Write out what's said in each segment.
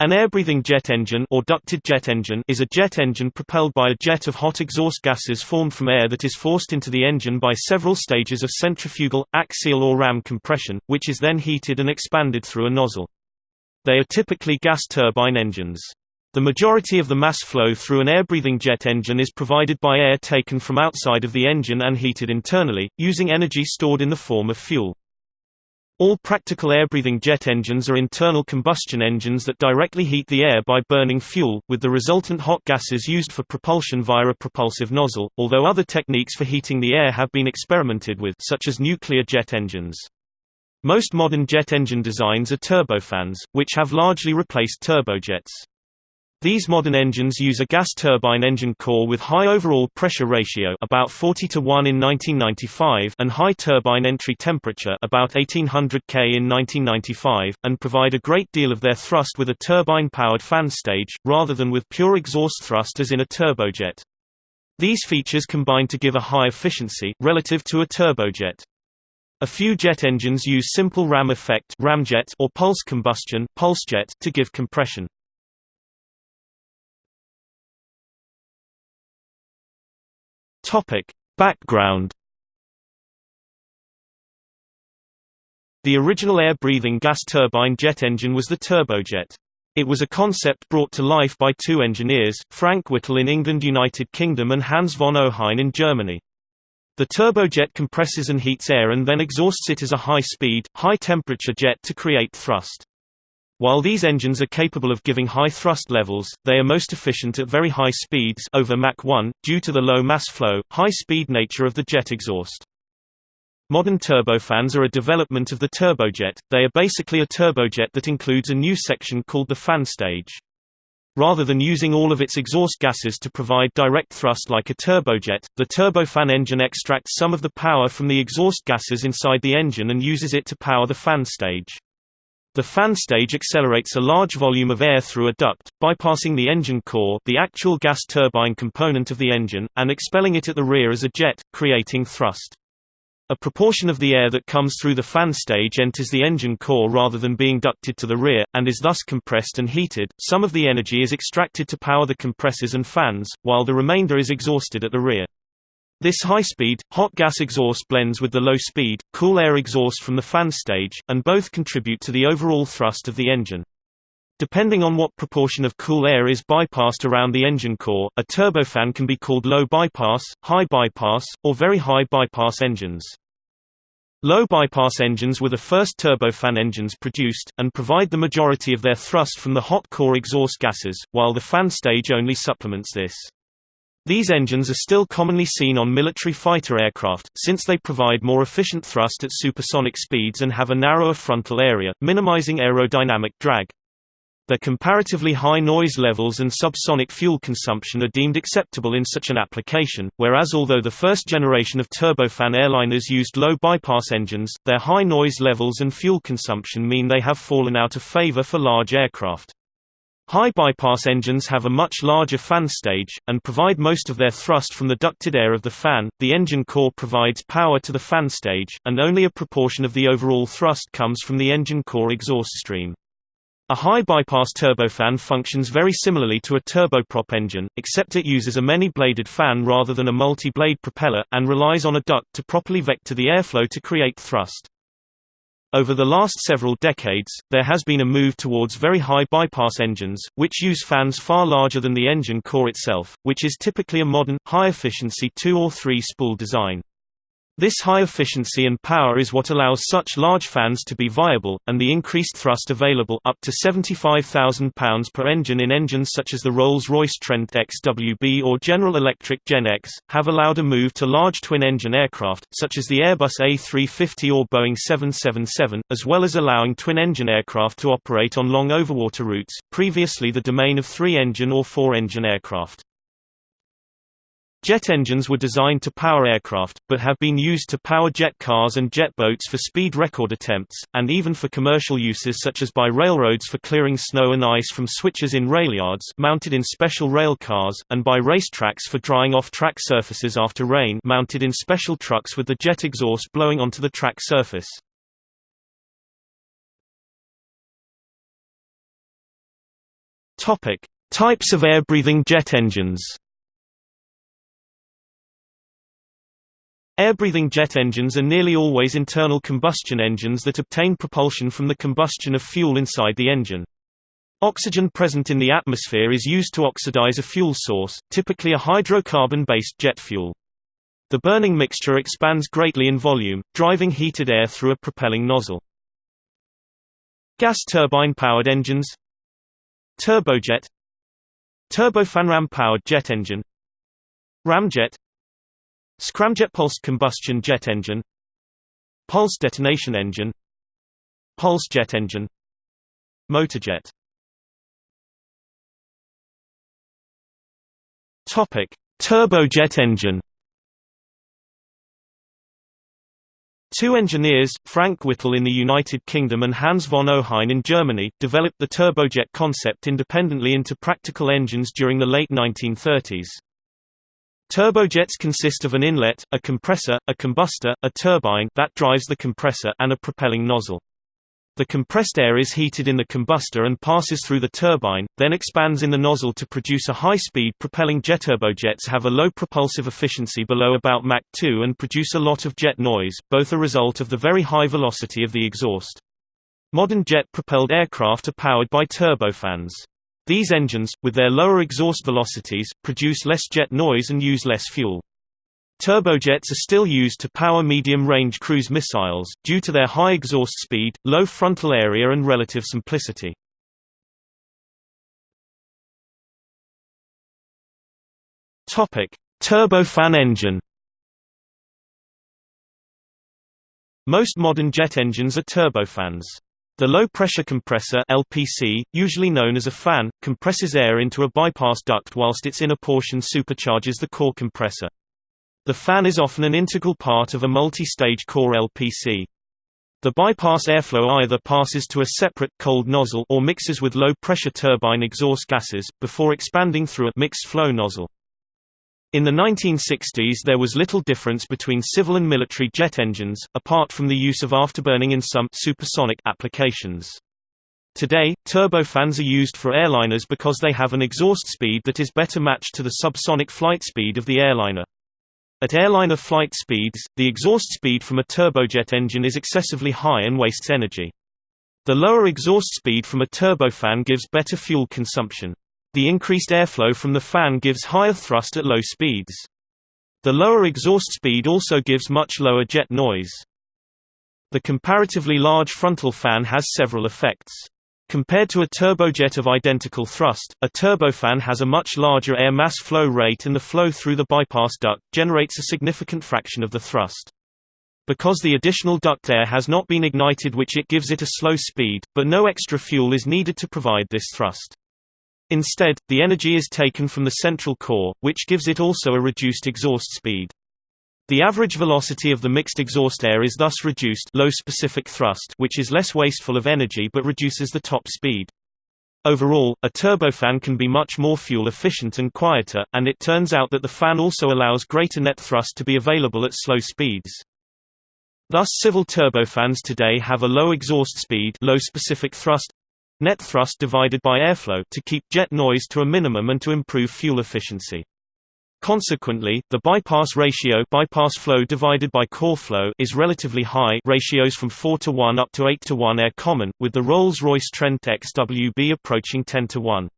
An air-breathing jet engine or ducted jet engine is a jet engine propelled by a jet of hot exhaust gases formed from air that is forced into the engine by several stages of centrifugal, axial or ram compression, which is then heated and expanded through a nozzle. They are typically gas turbine engines. The majority of the mass flow through an air-breathing jet engine is provided by air taken from outside of the engine and heated internally, using energy stored in the form of fuel. All practical air-breathing jet engines are internal combustion engines that directly heat the air by burning fuel, with the resultant hot gases used for propulsion via a propulsive nozzle, although other techniques for heating the air have been experimented with such as nuclear jet engines. Most modern jet engine designs are turbofans, which have largely replaced turbojets. These modern engines use a gas turbine engine core with high overall pressure ratio about 40 to 1 in 1995 and high turbine entry temperature about 1800 K in 1995, and provide a great deal of their thrust with a turbine-powered fan stage, rather than with pure exhaust thrust as in a turbojet. These features combine to give a high efficiency, relative to a turbojet. A few jet engines use simple ram effect ramjet or pulse combustion pulsejet to give compression. Topic: Background The original air-breathing gas turbine jet engine was the turbojet. It was a concept brought to life by two engineers, Frank Whittle in England United Kingdom and Hans von Ohain in Germany. The turbojet compresses and heats air and then exhausts it as a high-speed, high-temperature jet to create thrust. While these engines are capable of giving high thrust levels, they are most efficient at very high speeds over Mach 1, due to the low mass flow, high-speed nature of the jet exhaust. Modern turbofans are a development of the turbojet, they are basically a turbojet that includes a new section called the fan stage. Rather than using all of its exhaust gases to provide direct thrust like a turbojet, the turbofan engine extracts some of the power from the exhaust gases inside the engine and uses it to power the fan stage. The fan stage accelerates a large volume of air through a duct, bypassing the engine core the actual gas turbine component of the engine, and expelling it at the rear as a jet, creating thrust. A proportion of the air that comes through the fan stage enters the engine core rather than being ducted to the rear, and is thus compressed and heated. Some of the energy is extracted to power the compressors and fans, while the remainder is exhausted at the rear. This high-speed, hot gas exhaust blends with the low-speed, cool air exhaust from the fan stage, and both contribute to the overall thrust of the engine. Depending on what proportion of cool air is bypassed around the engine core, a turbofan can be called low bypass, high bypass, or very high bypass engines. Low bypass engines were the first turbofan engines produced, and provide the majority of their thrust from the hot core exhaust gases, while the fan stage only supplements this. These engines are still commonly seen on military fighter aircraft, since they provide more efficient thrust at supersonic speeds and have a narrower frontal area, minimizing aerodynamic drag. Their comparatively high noise levels and subsonic fuel consumption are deemed acceptable in such an application, whereas although the first generation of turbofan airliners used low bypass engines, their high noise levels and fuel consumption mean they have fallen out of favor for large aircraft. High bypass engines have a much larger fan stage, and provide most of their thrust from the ducted air of the fan. The engine core provides power to the fan stage, and only a proportion of the overall thrust comes from the engine core exhaust stream. A high bypass turbofan functions very similarly to a turboprop engine, except it uses a many-bladed fan rather than a multi-blade propeller, and relies on a duct to properly vector the airflow to create thrust. Over the last several decades, there has been a move towards very high bypass engines, which use fans far larger than the engine core itself, which is typically a modern, high-efficiency two- or three-spool design. This high efficiency and power is what allows such large fans to be viable, and the increased thrust available up to £75,000 per engine in engines such as the Rolls-Royce Trent XWB or General Electric GEnx, have allowed a move to large twin-engine aircraft, such as the Airbus A350 or Boeing 777, as well as allowing twin-engine aircraft to operate on long overwater routes, previously the domain of three-engine or four-engine aircraft. Jet engines were designed to power aircraft, but have been used to power jet cars and jet boats for speed record attempts, and even for commercial uses such as by railroads for clearing snow and ice from switches in railyards mounted in special rail cars, and by racetracks for drying off track surfaces after rain mounted in special trucks with the jet exhaust blowing onto the track surface. Types of air-breathing jet engines. Air-breathing jet engines are nearly always internal combustion engines that obtain propulsion from the combustion of fuel inside the engine. Oxygen present in the atmosphere is used to oxidize a fuel source, typically a hydrocarbon-based jet fuel. The burning mixture expands greatly in volume, driving heated air through a propelling nozzle. Gas turbine-powered engines Turbojet Turbofan-ram-powered jet engine Ramjet Scramjet pulsed combustion jet engine Pulse detonation engine Pulse jet engine Motorjet Topic: Turbojet engine. Two engineers, Frank Whittle in the United Kingdom and Hans von Ohain in Germany, developed the turbojet concept independently into practical engines during the late 1930s. Turbojets consist of an inlet, a compressor, a combustor, a turbine that drives the compressor and a propelling nozzle. The compressed air is heated in the combustor and passes through the turbine, then expands in the nozzle to produce a high-speed propelling jet. Turbojets have a low propulsive efficiency below about Mach 2 and produce a lot of jet noise, both a result of the very high velocity of the exhaust. Modern jet-propelled aircraft are powered by turbofans. These engines, with their lower exhaust velocities, produce less jet noise and use less fuel. Turbojets are still used to power medium-range cruise missiles, due to their high exhaust speed, low frontal area and relative simplicity. Turbofan engine Most modern jet engines are turbofans. The low-pressure compressor LPC, usually known as a fan, compresses air into a bypass duct whilst its inner portion supercharges the core compressor. The fan is often an integral part of a multi-stage core LPC. The bypass airflow either passes to a separate, cold nozzle or mixes with low-pressure turbine exhaust gases, before expanding through a mixed-flow nozzle. In the 1960s there was little difference between civil and military jet engines, apart from the use of afterburning in some supersonic applications. Today, turbofans are used for airliners because they have an exhaust speed that is better matched to the subsonic flight speed of the airliner. At airliner flight speeds, the exhaust speed from a turbojet engine is excessively high and wastes energy. The lower exhaust speed from a turbofan gives better fuel consumption. The increased airflow from the fan gives higher thrust at low speeds. The lower exhaust speed also gives much lower jet noise. The comparatively large frontal fan has several effects. Compared to a turbojet of identical thrust, a turbofan has a much larger air mass flow rate and the flow through the bypass duct, generates a significant fraction of the thrust. Because the additional duct air has not been ignited which it gives it a slow speed, but no extra fuel is needed to provide this thrust. Instead, the energy is taken from the central core, which gives it also a reduced exhaust speed. The average velocity of the mixed exhaust air is thus reduced low specific thrust which is less wasteful of energy but reduces the top speed. Overall, a turbofan can be much more fuel efficient and quieter, and it turns out that the fan also allows greater net thrust to be available at slow speeds. Thus civil turbofans today have a low exhaust speed low specific thrust net thrust divided by airflow to keep jet noise to a minimum and to improve fuel efficiency. Consequently, the bypass ratio bypass flow divided by core flow is relatively high ratios from 4 to 1 up to 8 to 1 are common, with the Rolls-Royce Trent XWB approaching 10 to 1.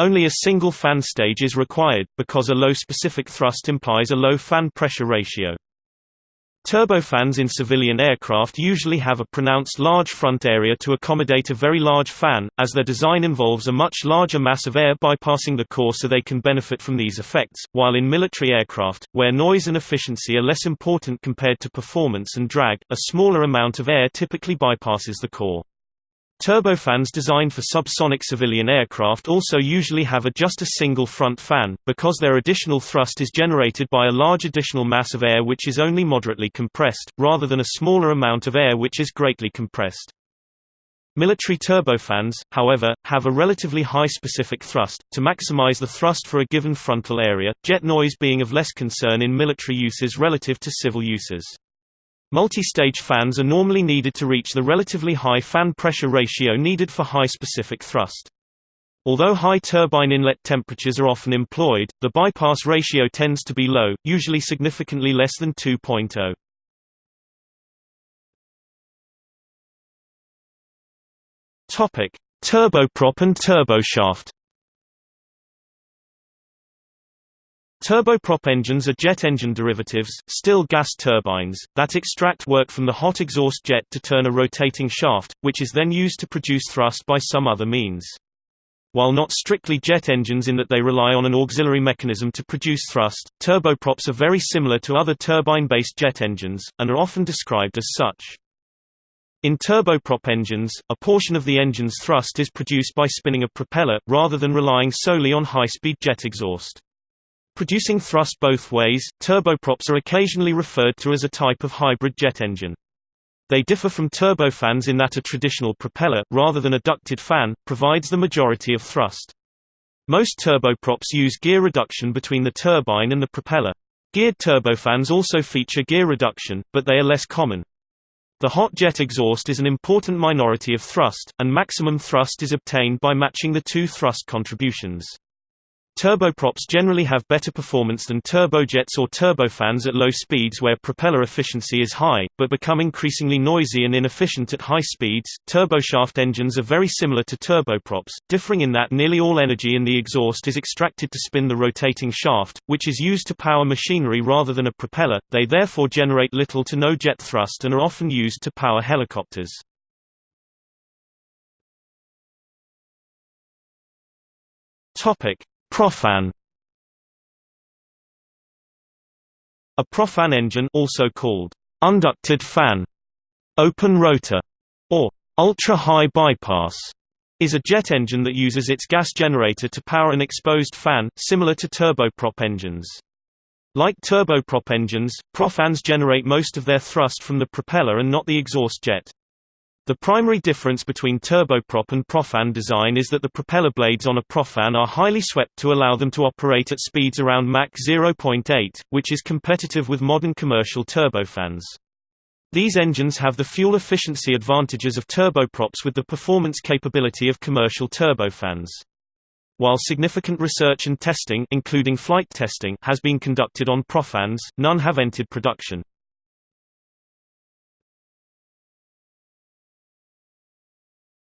Only a single fan stage is required, because a low specific thrust implies a low fan pressure ratio. Turbofans in civilian aircraft usually have a pronounced large front area to accommodate a very large fan, as their design involves a much larger mass of air bypassing the core so they can benefit from these effects, while in military aircraft, where noise and efficiency are less important compared to performance and drag, a smaller amount of air typically bypasses the core. Turbofans designed for subsonic civilian aircraft also usually have a just a single front fan, because their additional thrust is generated by a large additional mass of air which is only moderately compressed, rather than a smaller amount of air which is greatly compressed. Military turbofans, however, have a relatively high specific thrust, to maximize the thrust for a given frontal area, jet noise being of less concern in military uses relative to civil uses. Multi-stage fans are normally needed to reach the relatively high fan pressure ratio needed for high specific thrust. Although high turbine inlet temperatures are often employed, the bypass ratio tends to be low, usually significantly less than 2.0. Topic: Turboprop and turboshaft. Turboprop engines are jet engine derivatives, still gas turbines, that extract work from the hot exhaust jet to turn a rotating shaft, which is then used to produce thrust by some other means. While not strictly jet engines in that they rely on an auxiliary mechanism to produce thrust, turboprops are very similar to other turbine-based jet engines, and are often described as such. In turboprop engines, a portion of the engine's thrust is produced by spinning a propeller, rather than relying solely on high-speed jet exhaust. Producing thrust both ways, turboprops are occasionally referred to as a type of hybrid jet engine. They differ from turbofans in that a traditional propeller, rather than a ducted fan, provides the majority of thrust. Most turboprops use gear reduction between the turbine and the propeller. Geared turbofans also feature gear reduction, but they are less common. The hot jet exhaust is an important minority of thrust, and maximum thrust is obtained by matching the two thrust contributions. Turboprops generally have better performance than turbojets or turbofans at low speeds where propeller efficiency is high, but become increasingly noisy and inefficient at high speeds. Turboshaft engines are very similar to turboprops, differing in that nearly all energy in the exhaust is extracted to spin the rotating shaft, which is used to power machinery rather than a propeller. They therefore generate little to no jet thrust and are often used to power helicopters. Topic: Propfan A propfan engine also called unducted fan, open rotor, or ultra-high bypass is a jet engine that uses its gas generator to power an exposed fan, similar to turboprop engines. Like turboprop engines, propfans generate most of their thrust from the propeller and not the exhaust jet. The primary difference between turboprop and propfan design is that the propeller blades on a propfan are highly swept to allow them to operate at speeds around Mach 0.8, which is competitive with modern commercial turbofans. These engines have the fuel efficiency advantages of turboprops with the performance capability of commercial turbofans. While significant research and testing including flight testing has been conducted on propfans, none have entered production.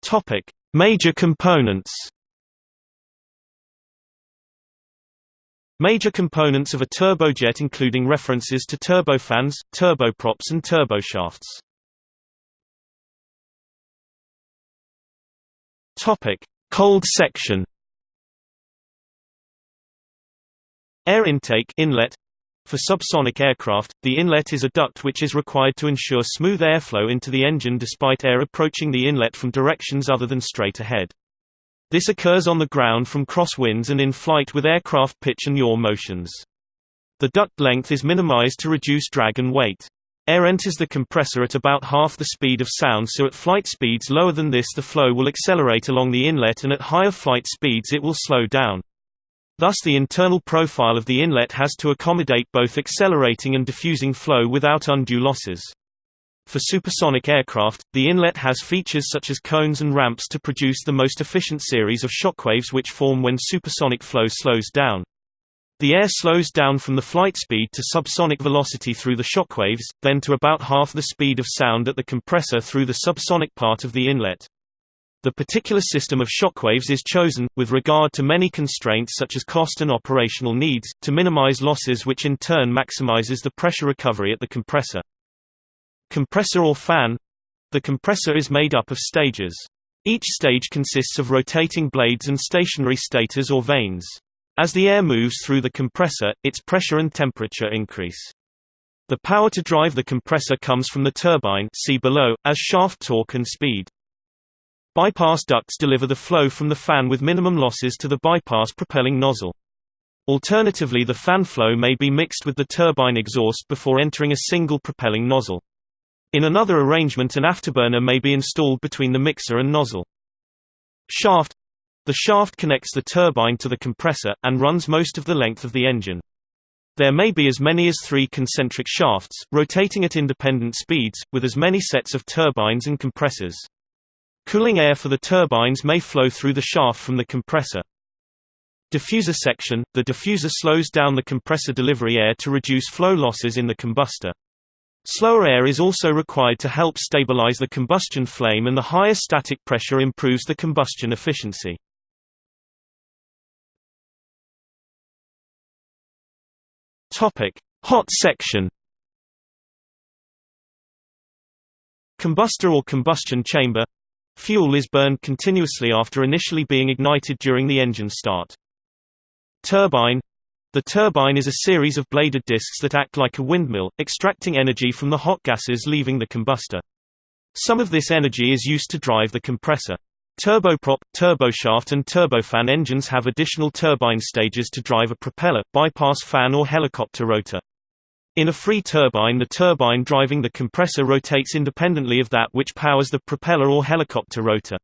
Topic: Major components. Major components of a turbojet including references to turbofans, turboprops and turboshafts. Topic: Cold section. Air intake inlet for subsonic aircraft, the inlet is a duct which is required to ensure smooth airflow into the engine despite air approaching the inlet from directions other than straight ahead. This occurs on the ground from crosswinds and in flight with aircraft pitch and yaw motions. The duct length is minimized to reduce drag and weight. Air enters the compressor at about half the speed of sound so at flight speeds lower than this the flow will accelerate along the inlet and at higher flight speeds it will slow down. Thus the internal profile of the inlet has to accommodate both accelerating and diffusing flow without undue losses. For supersonic aircraft, the inlet has features such as cones and ramps to produce the most efficient series of shockwaves which form when supersonic flow slows down. The air slows down from the flight speed to subsonic velocity through the shockwaves, then to about half the speed of sound at the compressor through the subsonic part of the inlet. The particular system of shockwaves is chosen, with regard to many constraints such as cost and operational needs, to minimize losses which in turn maximizes the pressure recovery at the compressor. Compressor or fan The compressor is made up of stages. Each stage consists of rotating blades and stationary stators or vanes. As the air moves through the compressor, its pressure and temperature increase. The power to drive the compressor comes from the turbine see below, as shaft torque and speed. Bypass ducts deliver the flow from the fan with minimum losses to the bypass propelling nozzle. Alternatively the fan flow may be mixed with the turbine exhaust before entering a single propelling nozzle. In another arrangement an afterburner may be installed between the mixer and nozzle. Shaft The shaft connects the turbine to the compressor, and runs most of the length of the engine. There may be as many as three concentric shafts, rotating at independent speeds, with as many sets of turbines and compressors. Cooling air for the turbines may flow through the shaft from the compressor. Diffuser section – The diffuser slows down the compressor delivery air to reduce flow losses in the combustor. Slower air is also required to help stabilize the combustion flame and the higher static pressure improves the combustion efficiency. Hot section Combustor or combustion chamber Fuel is burned continuously after initially being ignited during the engine start. Turbine The turbine is a series of bladed discs that act like a windmill, extracting energy from the hot gases leaving the combustor. Some of this energy is used to drive the compressor. Turboprop, turboshaft and turbofan engines have additional turbine stages to drive a propeller, bypass fan or helicopter rotor. In a free turbine the turbine driving the compressor rotates independently of that which powers the propeller or helicopter rotor.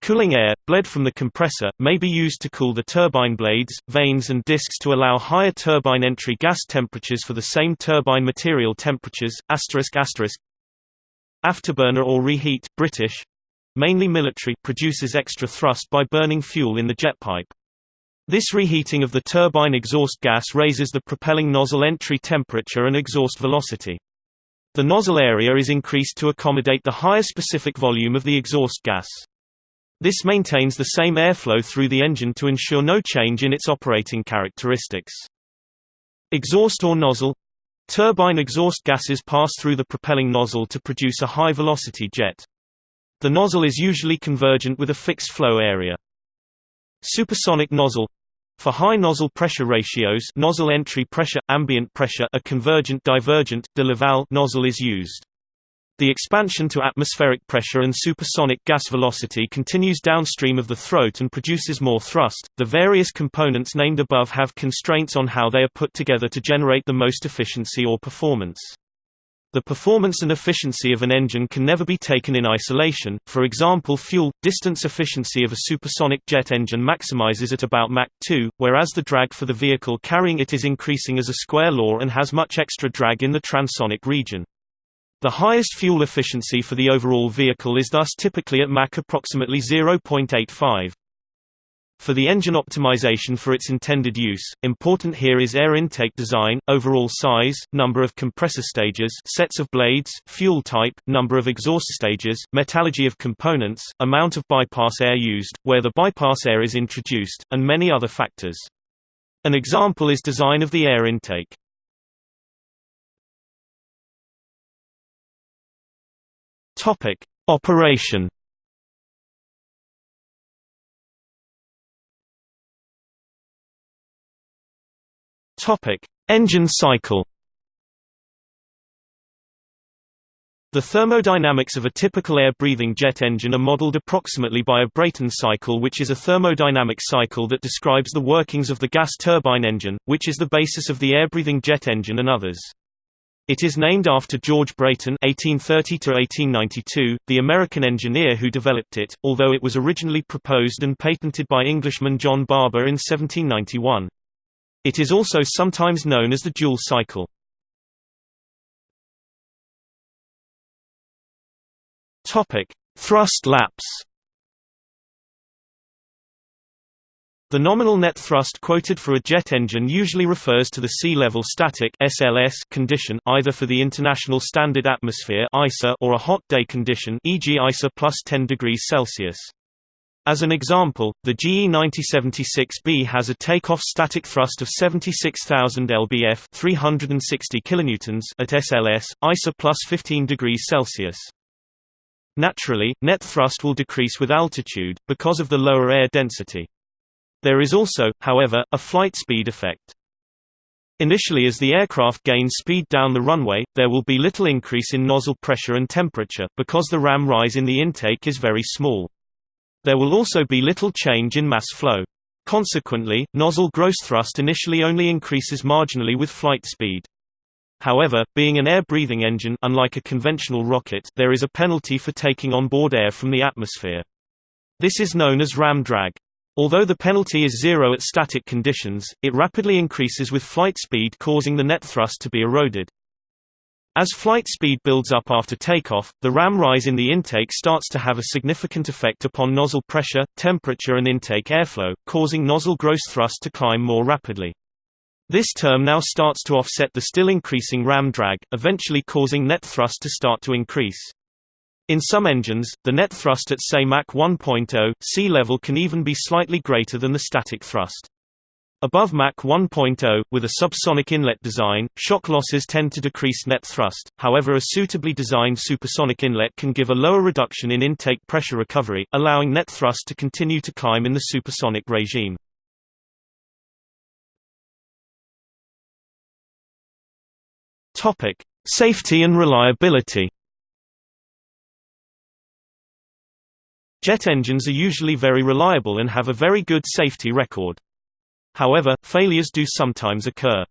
Cooling air, bled from the compressor, may be used to cool the turbine blades, vanes and discs to allow higher turbine entry gas temperatures for the same turbine material temperatures. Afterburner or reheat British, mainly military produces extra thrust by burning fuel in the jet pipe. This reheating of the turbine exhaust gas raises the propelling nozzle entry temperature and exhaust velocity. The nozzle area is increased to accommodate the higher specific volume of the exhaust gas. This maintains the same airflow through the engine to ensure no change in its operating characteristics. Exhaust or nozzle Turbine exhaust gases pass through the propelling nozzle to produce a high-velocity jet. The nozzle is usually convergent with a fixed flow area. Supersonic nozzle for high nozzle pressure ratios nozzle entry pressure, ambient pressure a convergent divergent, de Laval nozzle is used. The expansion to atmospheric pressure and supersonic gas velocity continues downstream of the throat and produces more thrust. The various components named above have constraints on how they are put together to generate the most efficiency or performance. The performance and efficiency of an engine can never be taken in isolation, for example fuel, distance efficiency of a supersonic jet engine maximizes at about Mach 2, whereas the drag for the vehicle carrying it is increasing as a square law and has much extra drag in the transonic region. The highest fuel efficiency for the overall vehicle is thus typically at Mach approximately 0.85. For the engine optimization for its intended use, important here is air intake design, overall size, number of compressor stages sets of blades, fuel type, number of exhaust stages, metallurgy of components, amount of bypass air used, where the bypass air is introduced, and many other factors. An example is design of the air intake. Operation. Topic: Engine cycle. The thermodynamics of a typical air-breathing jet engine are modeled approximately by a Brayton cycle which is a thermodynamic cycle that describes the workings of the gas turbine engine, which is the basis of the air-breathing jet engine and others. It is named after George Brayton (1830–1892), the American engineer who developed it, although it was originally proposed and patented by Englishman John Barber in 1791. It is also sometimes known as the dual cycle. Thrust lapse. The nominal net thrust quoted for a jet engine usually refers to the sea-level static (SLS) condition, either for the International Standard Atmosphere (ISA) or a hot day condition, e.g., ISA plus 10 degrees Celsius. As an example, the GE90-76B has a takeoff static thrust of 76,000 lbf (360 kilonewtons) at SLS, ISA plus 15 degrees Celsius. Naturally, net thrust will decrease with altitude, because of the lower air density. There is also, however, a flight speed effect. Initially as the aircraft gains speed down the runway, there will be little increase in nozzle pressure and temperature, because the ram rise in the intake is very small. There will also be little change in mass flow. Consequently, nozzle gross thrust initially only increases marginally with flight speed. However, being an air-breathing engine unlike a conventional rocket, there is a penalty for taking on board air from the atmosphere. This is known as ram drag. Although the penalty is zero at static conditions, it rapidly increases with flight speed causing the net thrust to be eroded. As flight speed builds up after takeoff, the ram rise in the intake starts to have a significant effect upon nozzle pressure, temperature and intake airflow, causing nozzle gross thrust to climb more rapidly. This term now starts to offset the still increasing ram drag, eventually causing net thrust to start to increase. In some engines, the net thrust at say Mach 1.0, sea level can even be slightly greater than the static thrust. Above Mach 1.0, with a subsonic inlet design, shock losses tend to decrease net thrust, however a suitably designed supersonic inlet can give a lower reduction in intake pressure recovery, allowing net thrust to continue to climb in the supersonic regime. Safety and reliability Jet engines are usually very reliable and have a very good safety record. However, failures do sometimes occur.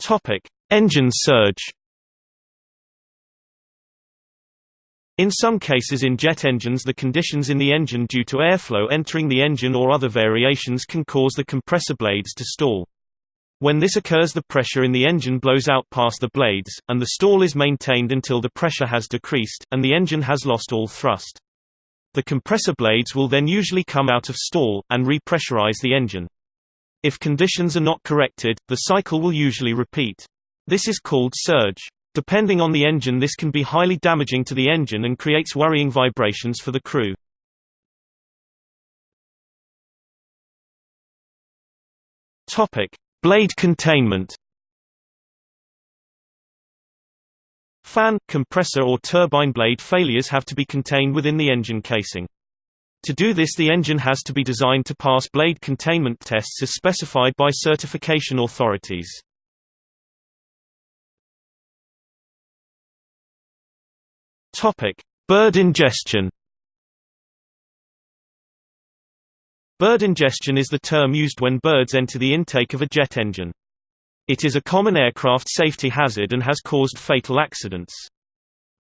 Topic: Engine surge. In some cases in jet engines the conditions in the engine due to airflow entering the engine or other variations can cause the compressor blades to stall. When this occurs the pressure in the engine blows out past the blades, and the stall is maintained until the pressure has decreased, and the engine has lost all thrust. The compressor blades will then usually come out of stall, and repressurize the engine. If conditions are not corrected, the cycle will usually repeat. This is called surge. Depending on the engine this can be highly damaging to the engine and creates worrying vibrations for the crew. Blade containment Fan, compressor or turbine blade failures have to be contained within the engine casing. To do this the engine has to be designed to pass blade containment tests as specified by certification authorities. Bird ingestion Bird ingestion is the term used when birds enter the intake of a jet engine. It is a common aircraft safety hazard and has caused fatal accidents.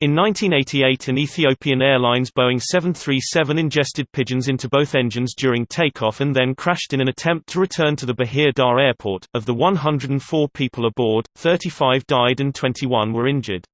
In 1988 an Ethiopian Airlines Boeing 737 ingested pigeons into both engines during takeoff and then crashed in an attempt to return to the Bahir Dar airport. Of the 104 people aboard, 35 died and 21 were injured.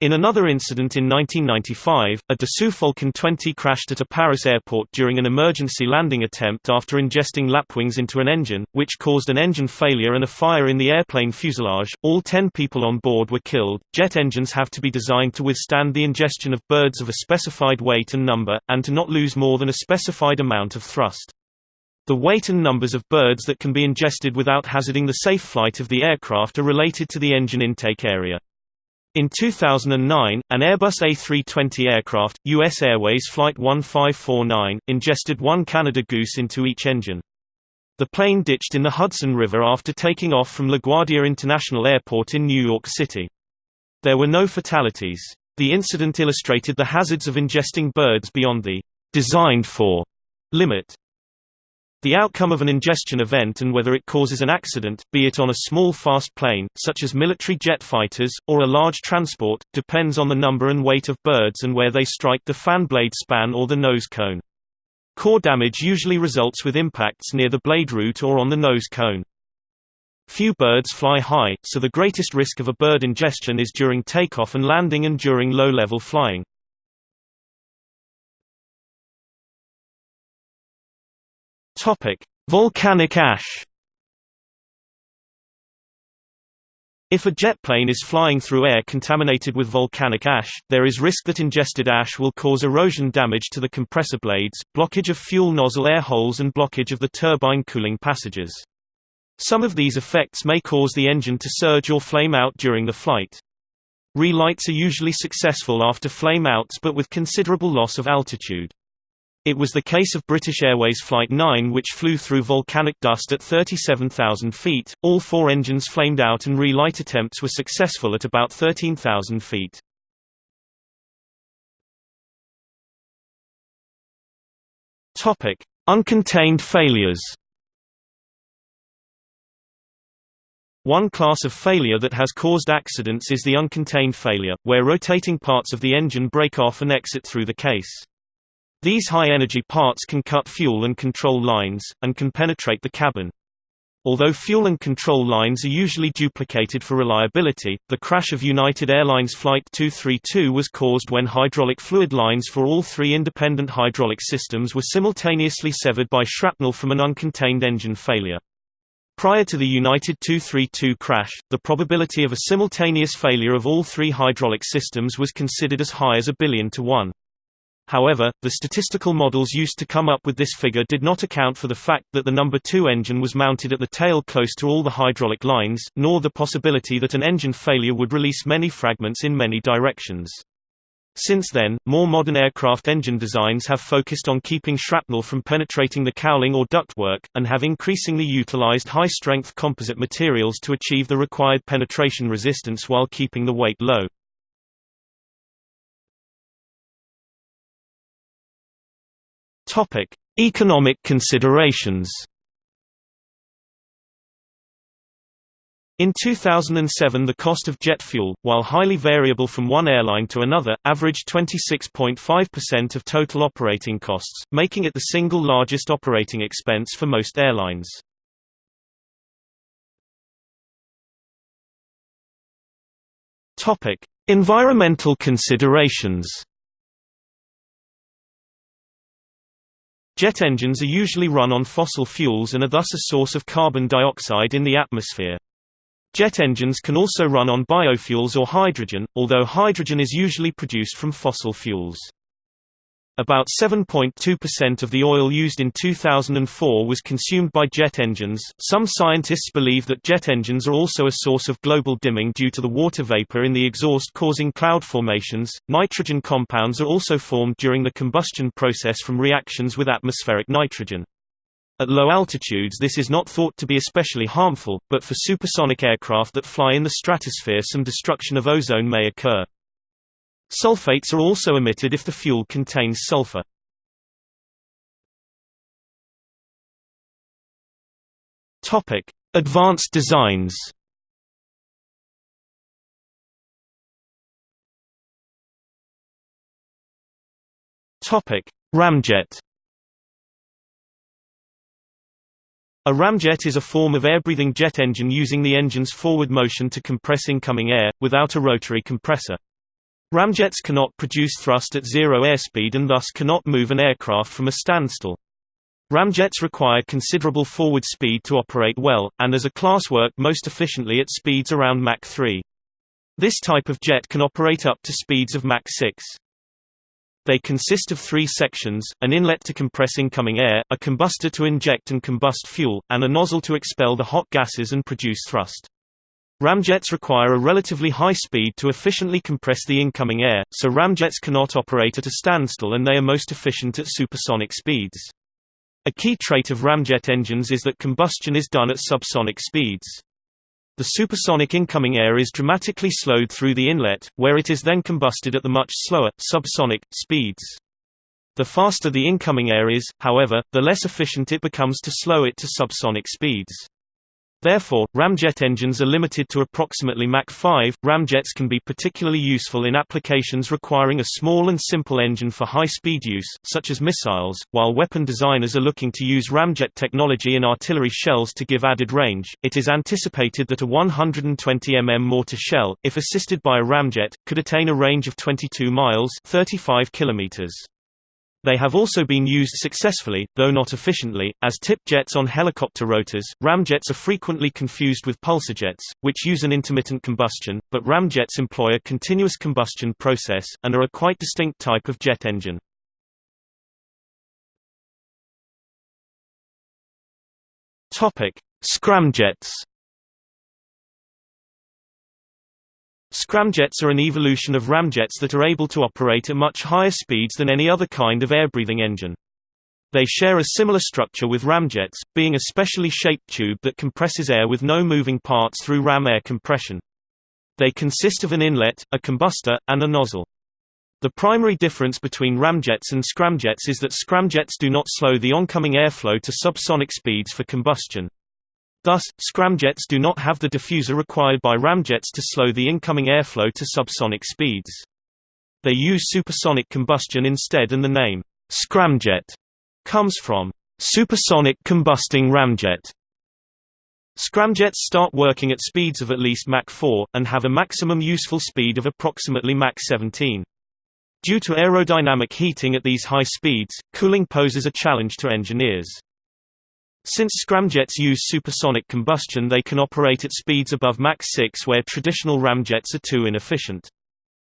In another incident in 1995, a Dassault Falcon 20 crashed at a Paris airport during an emergency landing attempt after ingesting lapwings into an engine, which caused an engine failure and a fire in the airplane fuselage. All 10 people on board were killed. Jet engines have to be designed to withstand the ingestion of birds of a specified weight and number, and to not lose more than a specified amount of thrust. The weight and numbers of birds that can be ingested without hazarding the safe flight of the aircraft are related to the engine intake area. In 2009, an Airbus A320 aircraft, US Airways Flight 1549, ingested one Canada goose into each engine. The plane ditched in the Hudson River after taking off from LaGuardia International Airport in New York City. There were no fatalities. The incident illustrated the hazards of ingesting birds beyond the designed for limit. The outcome of an ingestion event and whether it causes an accident, be it on a small fast plane, such as military jet fighters, or a large transport, depends on the number and weight of birds and where they strike the fan blade span or the nose cone. Core damage usually results with impacts near the blade root or on the nose cone. Few birds fly high, so the greatest risk of a bird ingestion is during takeoff and landing and during low-level flying. Topic: Volcanic ash. If a jet plane is flying through air contaminated with volcanic ash, there is risk that ingested ash will cause erosion damage to the compressor blades, blockage of fuel nozzle air holes and blockage of the turbine cooling passages. Some of these effects may cause the engine to surge or flame out during the flight. Relights are usually successful after flame outs but with considerable loss of altitude. It was the case of British Airways Flight 9 which flew through volcanic dust at 37,000 feet. All four engines flamed out and relight attempts were successful at about 13,000 feet. Topic: Uncontained failures. One class of failure that has caused accidents is the uncontained failure, where rotating parts of the engine break off and exit through the case. These high-energy parts can cut fuel and control lines, and can penetrate the cabin. Although fuel and control lines are usually duplicated for reliability, the crash of United Airlines Flight 232 was caused when hydraulic fluid lines for all three independent hydraulic systems were simultaneously severed by shrapnel from an uncontained engine failure. Prior to the United 232 crash, the probability of a simultaneous failure of all three hydraulic systems was considered as high as a billion to one. However, the statistical models used to come up with this figure did not account for the fact that the number 2 engine was mounted at the tail close to all the hydraulic lines, nor the possibility that an engine failure would release many fragments in many directions. Since then, more modern aircraft engine designs have focused on keeping shrapnel from penetrating the cowling or ductwork, and have increasingly utilized high-strength composite materials to achieve the required penetration resistance while keeping the weight low. Economic considerations In 2007 the cost of jet fuel, while highly variable from one airline to another, averaged 26.5% of total operating costs, making it the single largest operating expense for most airlines. Environmental considerations Jet engines are usually run on fossil fuels and are thus a source of carbon dioxide in the atmosphere. Jet engines can also run on biofuels or hydrogen, although hydrogen is usually produced from fossil fuels. About 7.2% of the oil used in 2004 was consumed by jet engines. Some scientists believe that jet engines are also a source of global dimming due to the water vapor in the exhaust causing cloud formations. Nitrogen compounds are also formed during the combustion process from reactions with atmospheric nitrogen. At low altitudes this is not thought to be especially harmful, but for supersonic aircraft that fly in the stratosphere some destruction of ozone may occur. Sulfates are also emitted if the fuel contains sulfur. Topic: Advanced designs Topic: Ramjet A ramjet is a form of air-breathing jet engine using the engine's forward motion to compress incoming air, without a rotary compressor. Ramjets cannot produce thrust at zero airspeed and thus cannot move an aircraft from a standstill. Ramjets require considerable forward speed to operate well, and as a class work most efficiently at speeds around Mach 3. This type of jet can operate up to speeds of Mach 6. They consist of three sections, an inlet to compress incoming air, a combustor to inject and combust fuel, and a nozzle to expel the hot gases and produce thrust. Ramjets require a relatively high speed to efficiently compress the incoming air, so ramjets cannot operate at a standstill and they are most efficient at supersonic speeds. A key trait of ramjet engines is that combustion is done at subsonic speeds. The supersonic incoming air is dramatically slowed through the inlet, where it is then combusted at the much slower, subsonic, speeds. The faster the incoming air is, however, the less efficient it becomes to slow it to subsonic speeds. Therefore, ramjet engines are limited to approximately Mach 5. Ramjets can be particularly useful in applications requiring a small and simple engine for high-speed use, such as missiles, while weapon designers are looking to use ramjet technology in artillery shells to give added range. It is anticipated that a 120 mm mortar shell, if assisted by a ramjet, could attain a range of 22 miles (35 kilometers). They have also been used successfully, though not efficiently, as tip jets on helicopter rotors. Ramjets are frequently confused with pulsejets, which use an intermittent combustion, but ramjets employ a continuous combustion process, and are a quite distinct type of jet engine. Scramjets Scramjets are an evolution of ramjets that are able to operate at much higher speeds than any other kind of air-breathing engine. They share a similar structure with ramjets, being a specially shaped tube that compresses air with no moving parts through ram air compression. They consist of an inlet, a combustor, and a nozzle. The primary difference between ramjets and scramjets is that scramjets do not slow the oncoming airflow to subsonic speeds for combustion. Thus, scramjets do not have the diffuser required by ramjets to slow the incoming airflow to subsonic speeds. They use supersonic combustion instead and the name, scramjet, comes from supersonic combusting ramjet. Scramjets start working at speeds of at least Mach 4, and have a maximum useful speed of approximately Mach 17. Due to aerodynamic heating at these high speeds, cooling poses a challenge to engineers. Since scramjets use supersonic combustion they can operate at speeds above Mach 6 where traditional ramjets are too inefficient.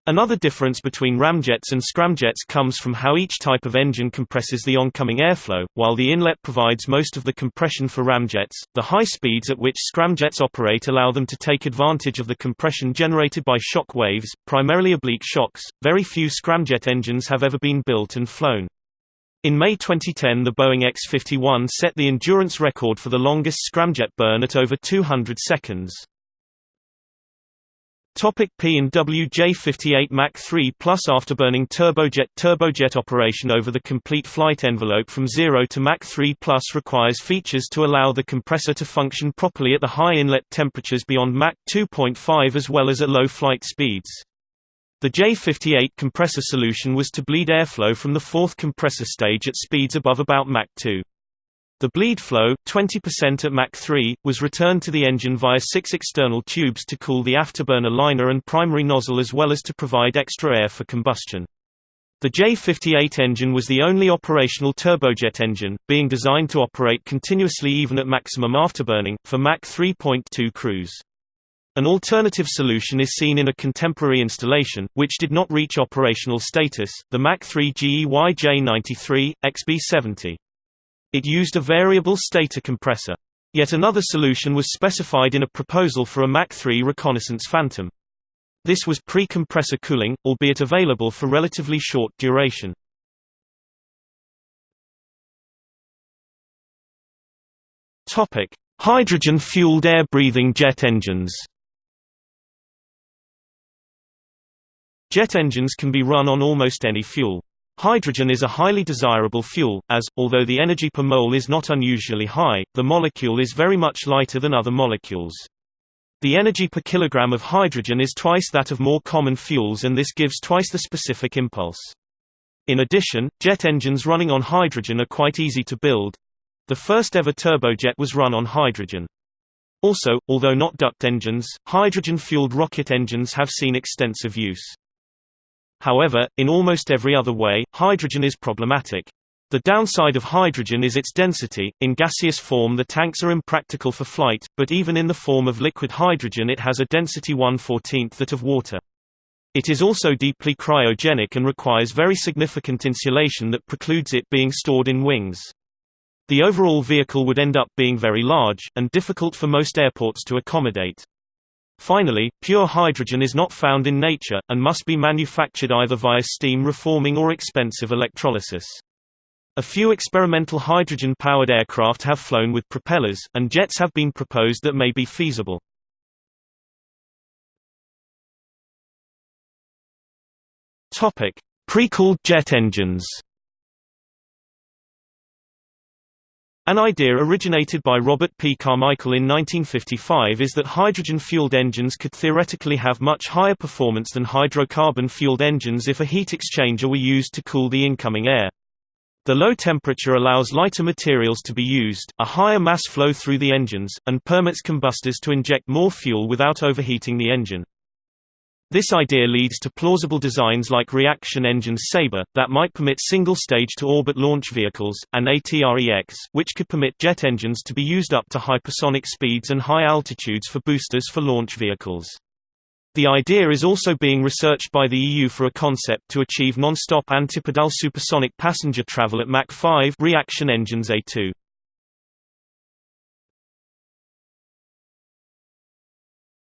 Another difference between ramjets and scramjets comes from how each type of engine compresses the oncoming airflow. While the inlet provides most of the compression for ramjets, the high speeds at which scramjets operate allow them to take advantage of the compression generated by shock waves, primarily oblique shocks. Very few scramjet engines have ever been built and flown. In May 2010 the Boeing X-51 set the endurance record for the longest scramjet burn at over 200 seconds. Topic P and W J58 Mach 3 Plus Afterburning turbojet Turbojet operation over the complete flight envelope from 0 to Mach 3 Plus requires features to allow the compressor to function properly at the high inlet temperatures beyond Mach 2.5 as well as at low flight speeds. The J58 compressor solution was to bleed airflow from the fourth compressor stage at speeds above about Mach 2. The bleed flow, 20% at Mach 3, was returned to the engine via six external tubes to cool the afterburner liner and primary nozzle as well as to provide extra air for combustion. The J58 engine was the only operational turbojet engine, being designed to operate continuously even at maximum afterburning, for Mach 3.2 cruise. An alternative solution is seen in a contemporary installation, which did not reach operational status, the Mach 3 GE YJ93, XB70. It used a variable stator compressor. Yet another solution was specified in a proposal for a Mach 3 reconnaissance Phantom. This was pre-compressor cooling, albeit available for relatively short duration. Hydrogen-fueled air-breathing jet engines. Jet engines can be run on almost any fuel. Hydrogen is a highly desirable fuel, as, although the energy per mole is not unusually high, the molecule is very much lighter than other molecules. The energy per kilogram of hydrogen is twice that of more common fuels and this gives twice the specific impulse. In addition, jet engines running on hydrogen are quite easy to build. The first ever turbojet was run on hydrogen. Also, although not duct engines, hydrogen-fueled rocket engines have seen extensive use. However, in almost every other way, hydrogen is problematic. The downside of hydrogen is its density. In gaseous form, the tanks are impractical for flight, but even in the form of liquid hydrogen, it has a density 1/14th that of water. It is also deeply cryogenic and requires very significant insulation that precludes it being stored in wings. The overall vehicle would end up being very large, and difficult for most airports to accommodate. Finally, pure hydrogen is not found in nature, and must be manufactured either via steam reforming or expensive electrolysis. A few experimental hydrogen-powered aircraft have flown with propellers, and jets have been proposed that may be feasible. Pre-cooled jet engines An idea originated by Robert P. Carmichael in 1955 is that hydrogen-fueled engines could theoretically have much higher performance than hydrocarbon-fueled engines if a heat exchanger were used to cool the incoming air. The low temperature allows lighter materials to be used, a higher mass flow through the engines, and permits combustors to inject more fuel without overheating the engine. This idea leads to plausible designs like reaction engines Sabre, that might permit single-stage to orbit launch vehicles, and ATREX, which could permit jet engines to be used up to hypersonic speeds and high altitudes for boosters for launch vehicles. The idea is also being researched by the EU for a concept to achieve non-stop antipodal supersonic passenger travel at Mach 5 reaction engines A2.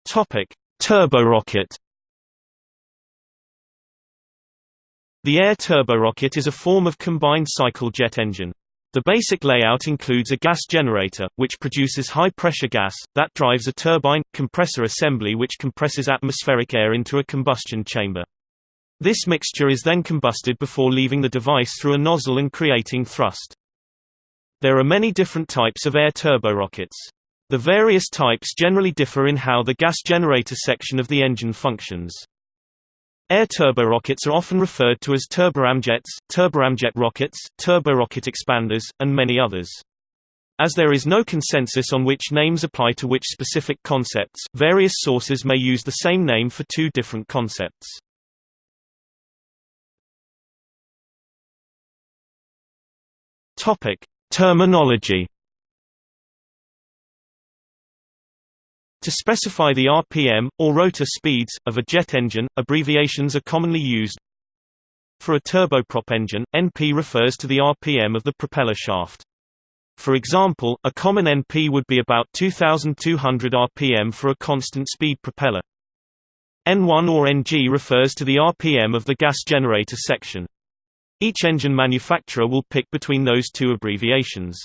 Topic: Turborocket The air turborocket is a form of combined cycle jet engine. The basic layout includes a gas generator, which produces high-pressure gas, that drives a turbine, compressor assembly which compresses atmospheric air into a combustion chamber. This mixture is then combusted before leaving the device through a nozzle and creating thrust. There are many different types of air turborockets. The various types generally differ in how the gas generator section of the engine functions. Air turborockets are often referred to as turboramjets, turboramjet rockets, turborocket expanders, and many others. As there is no consensus on which names apply to which specific concepts, various sources may use the same name for two different concepts. Topic: Terminology To specify the RPM, or rotor speeds, of a jet engine, abbreviations are commonly used. For a turboprop engine, NP refers to the RPM of the propeller shaft. For example, a common NP would be about 2200 RPM for a constant speed propeller. N1 or NG refers to the RPM of the gas generator section. Each engine manufacturer will pick between those two abbreviations.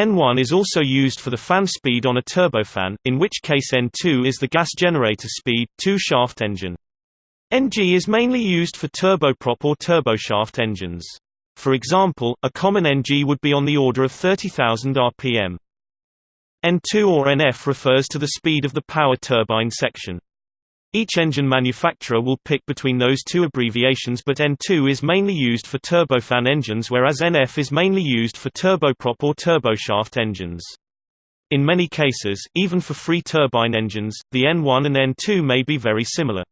N1 is also used for the fan speed on a turbofan, in which case N2 is the gas generator speed, two-shaft engine. NG is mainly used for turboprop or turboshaft engines. For example, a common NG would be on the order of 30,000 rpm. N2 or NF refers to the speed of the power turbine section. Each engine manufacturer will pick between those two abbreviations but N2 is mainly used for turbofan engines whereas NF is mainly used for turboprop or turboshaft engines. In many cases, even for free turbine engines, the N1 and N2 may be very similar.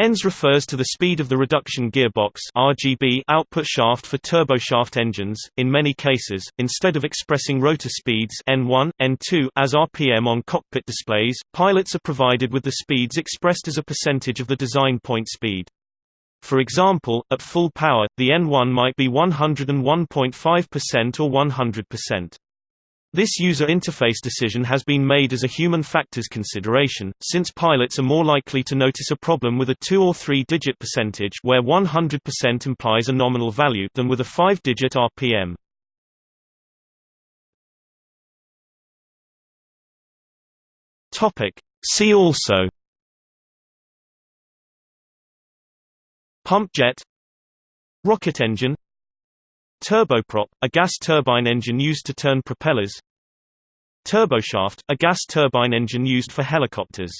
NS refers to the speed of the reduction gearbox RGB output shaft for turboshaft engines. In many cases, instead of expressing rotor speeds N1, N2 as RPM on cockpit displays, pilots are provided with the speeds expressed as a percentage of the design point speed. For example, at full power, the N1 might be 101.5% or 100%. This user interface decision has been made as a human factors consideration, since pilots are more likely to notice a problem with a 2 or 3 digit percentage where 100% implies a nominal value than with a 5 digit RPM. See also Pump jet Rocket engine Turboprop, a gas turbine engine used to turn propellers. Turboshaft, a gas turbine engine used for helicopters